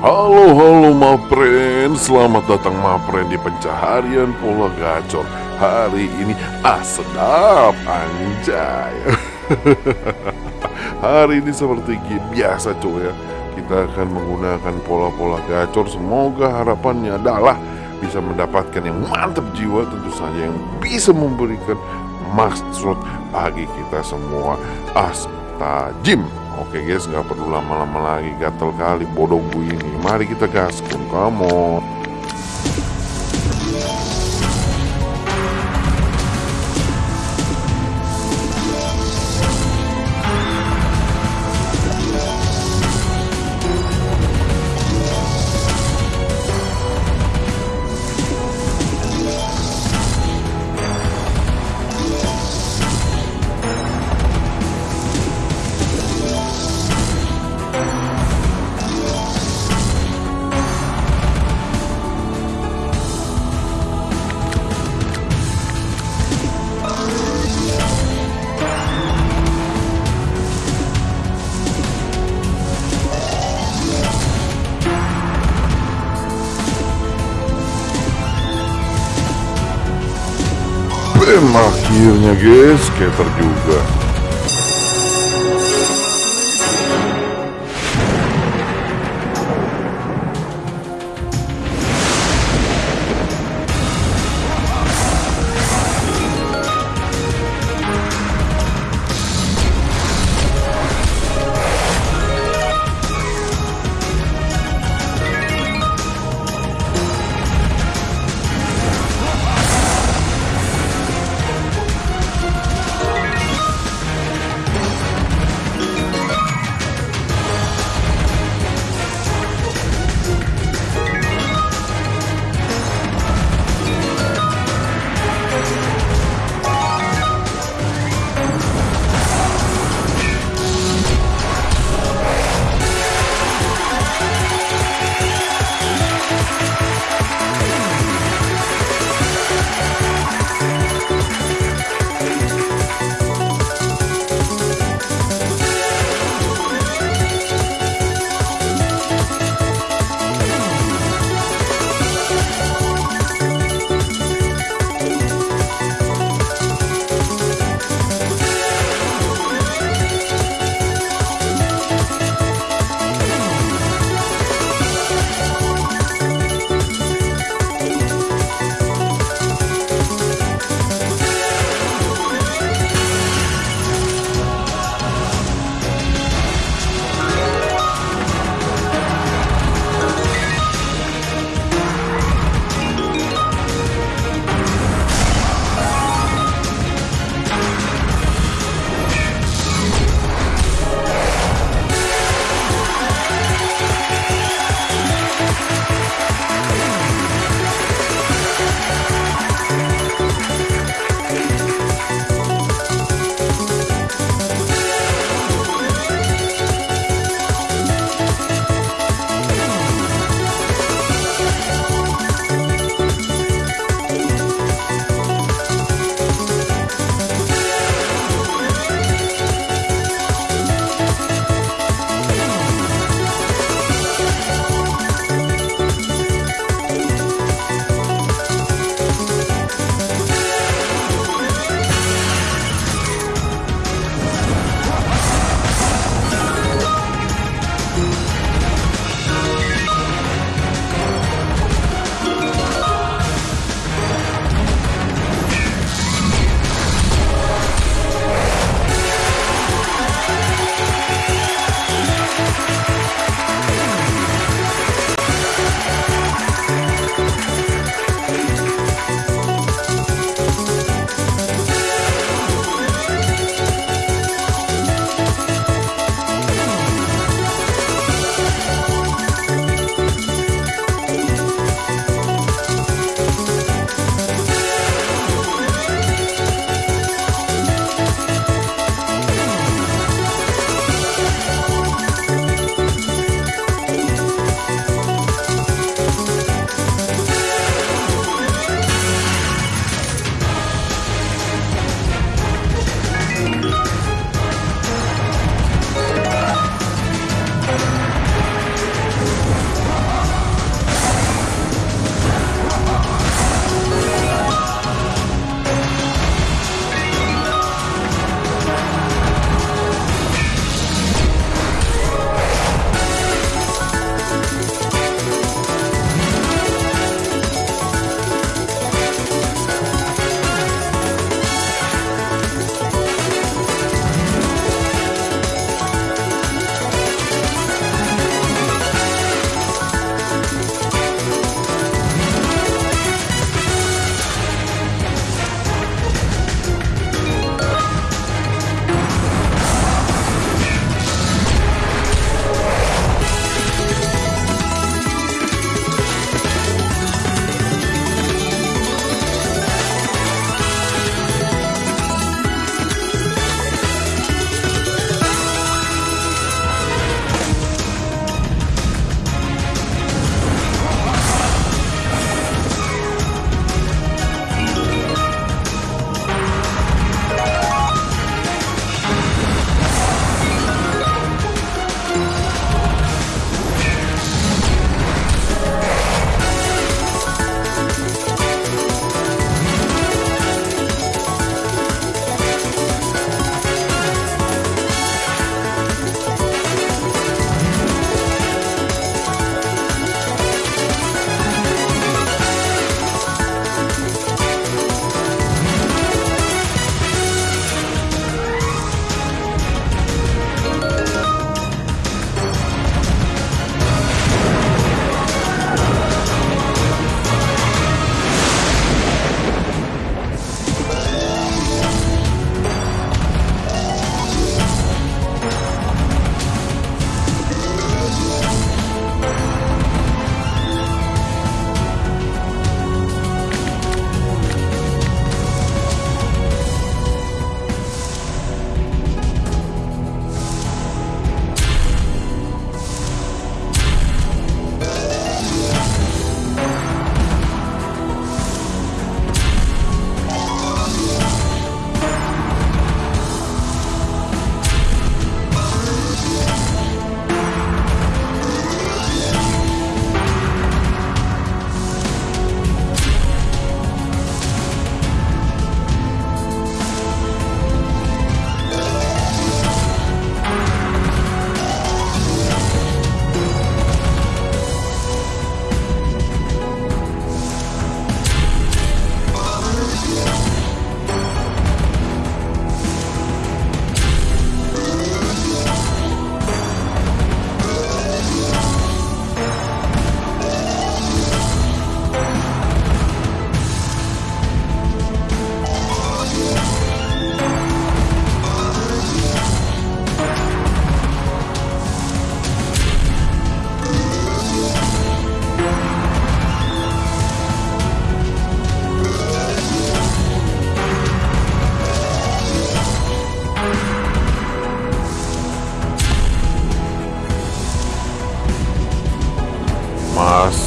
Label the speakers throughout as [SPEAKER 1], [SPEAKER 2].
[SPEAKER 1] Halo halo Mapren, selamat datang Mapren di pencaharian pola gacor. Hari ini ah sedap anjay. Hari ini seperti biasa cuy ya. Kita akan menggunakan pola-pola gacor. Semoga harapannya adalah bisa mendapatkan yang mantap jiwa Tentu saja yang bisa memberikan maksud bagi kita semua. Astajim Oke guys, nggak perlu lama-lama lagi gatel kali bodoh gue ini. Mari kita gaskan, kamu. Bam, akhirnya guys, skater juga.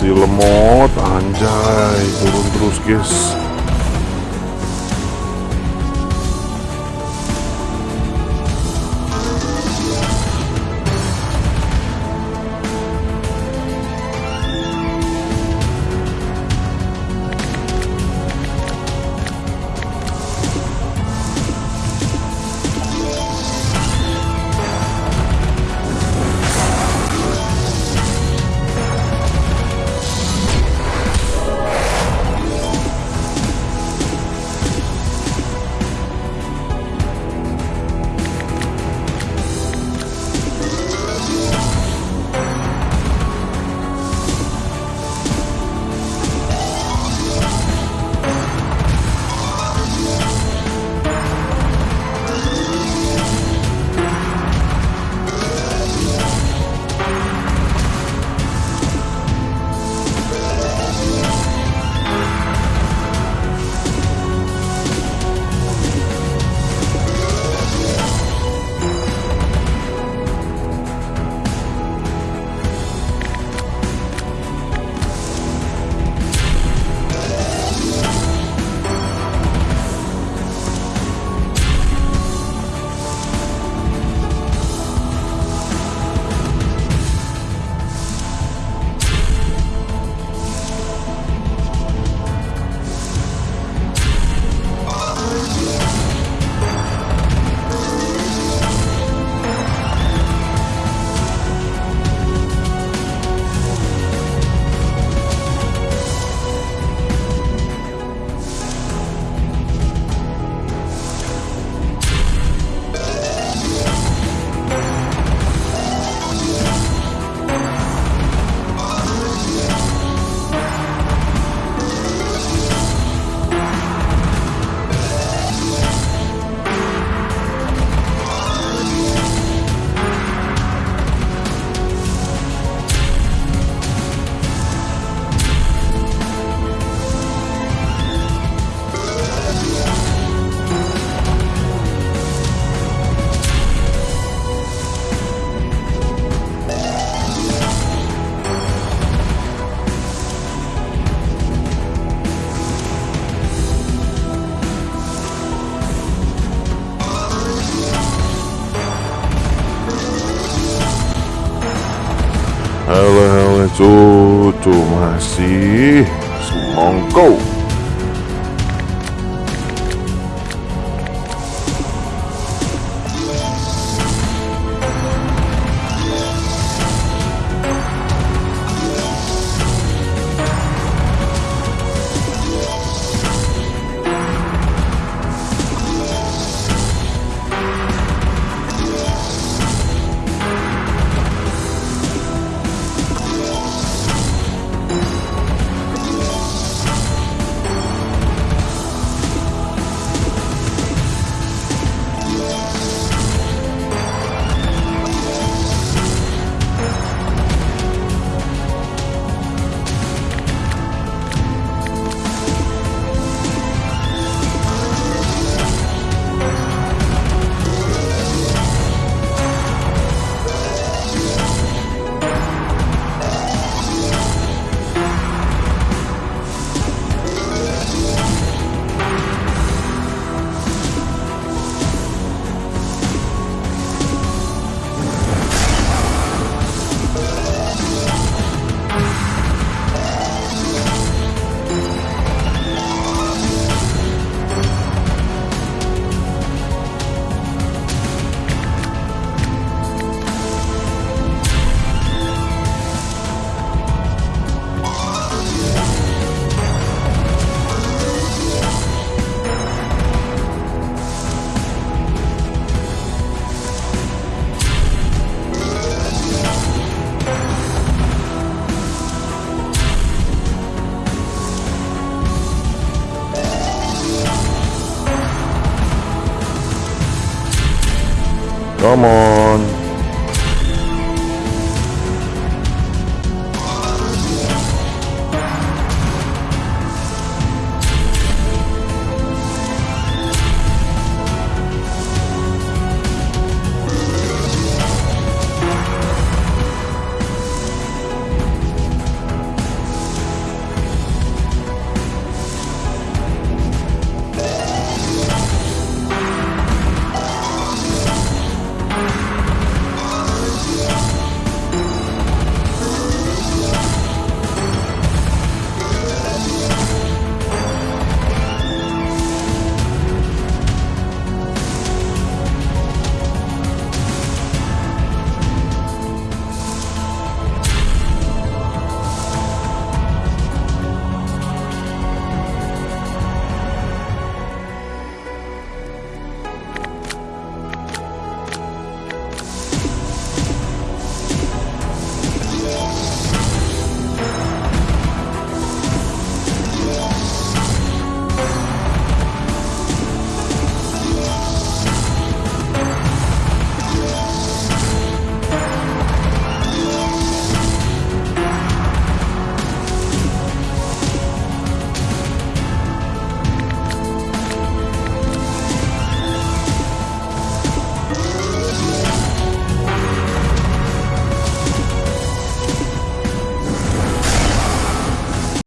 [SPEAKER 1] Jadi lemot anjay turun terus guys